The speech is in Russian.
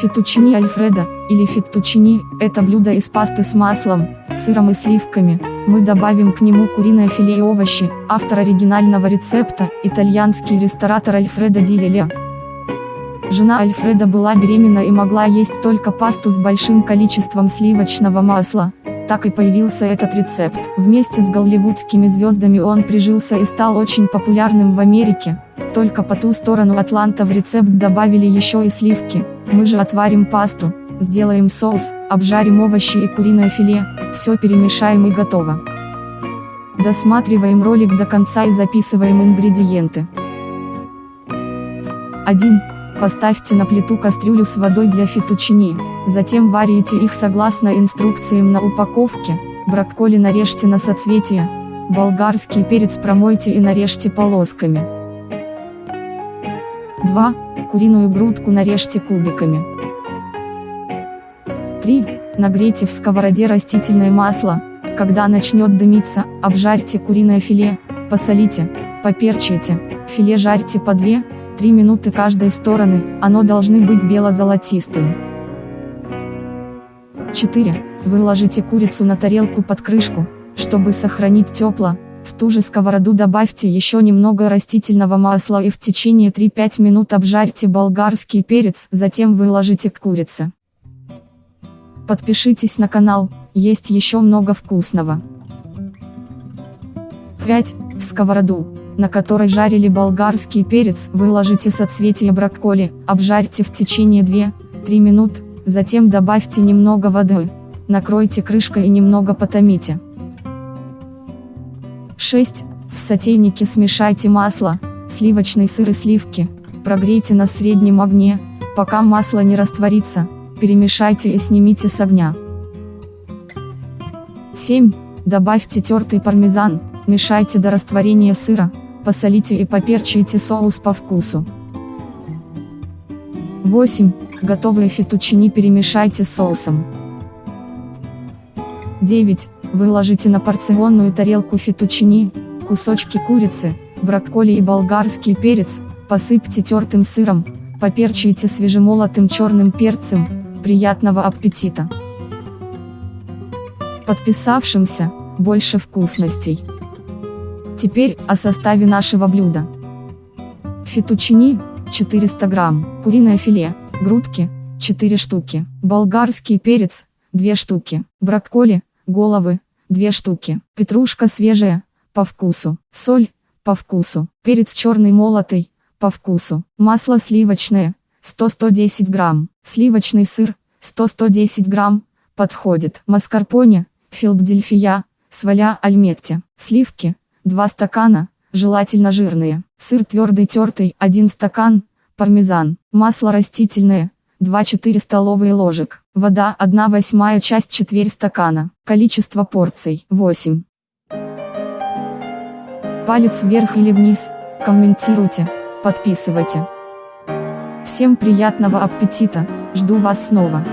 Фетучини альфредо, или феттучини, это блюдо из пасты с маслом, сыром и сливками. Мы добавим к нему куриное филе и овощи, автор оригинального рецепта, итальянский ресторатор Альфредо Ди Леле. Жена Альфреда была беременна и могла есть только пасту с большим количеством сливочного масла. Так и появился этот рецепт. Вместе с голливудскими звездами он прижился и стал очень популярным в Америке. Только по ту сторону Атланта в рецепт добавили еще и сливки. Мы же отварим пасту, сделаем соус, обжарим овощи и куриное филе, все перемешаем и готово. Досматриваем ролик до конца и записываем ингредиенты. 1. Поставьте на плиту кастрюлю с водой для фетучини, затем варите их согласно инструкциям на упаковке, брокколи нарежьте на соцветия, болгарский перец промойте и нарежьте полосками. 2. Куриную грудку нарежьте кубиками. 3. Нагрейте в сковороде растительное масло, когда начнет дымиться, обжарьте куриное филе, посолите, поперчите, филе жарьте по 2, 3 минуты каждой стороны, оно должны быть бело-золотистым. 4. Выложите курицу на тарелку под крышку, чтобы сохранить тепло, в ту же сковороду добавьте еще немного растительного масла и в течение 3-5 минут обжарьте болгарский перец, затем выложите к курице. Подпишитесь на канал, есть еще много вкусного. 5. В сковороду на которой жарили болгарский перец, выложите соцветия брокколи, обжарьте в течение 2-3 минут, затем добавьте немного воды, накройте крышкой и немного потомите. 6. В сотейнике смешайте масло, сливочный сыр и сливки, прогрейте на среднем огне, пока масло не растворится, перемешайте и снимите с огня. 7. Добавьте тертый пармезан, мешайте до растворения сыра, посолите и поперчите соус по вкусу. 8. Готовые фетучини перемешайте с соусом. 9. Выложите на порционную тарелку фетучини, кусочки курицы, брокколи и болгарский перец, посыпьте тертым сыром, поперчите свежемолотым черным перцем, приятного аппетита! Подписавшимся, больше вкусностей! Теперь о составе нашего блюда. Фетучини, 400 грамм, куриное филе, грудки, 4 штуки, болгарский перец, 2 штуки, брокколи, головы, 2 штуки, петрушка свежая, по вкусу, соль, по вкусу, перец черный молотый, по вкусу, масло сливочное, 100-110 грамм, сливочный сыр, 100-110 грамм, подходит, маскарпоне, филдельфия, сваля альметте, сливки, 2 стакана, желательно жирные, сыр твердый тертый, 1 стакан, пармезан, масло растительное, 2-4 столовые ложек, вода 1 восьмая часть четверть стакана, количество порций 8. Палец вверх или вниз, комментируйте, подписывайте. Всем приятного аппетита, жду вас снова.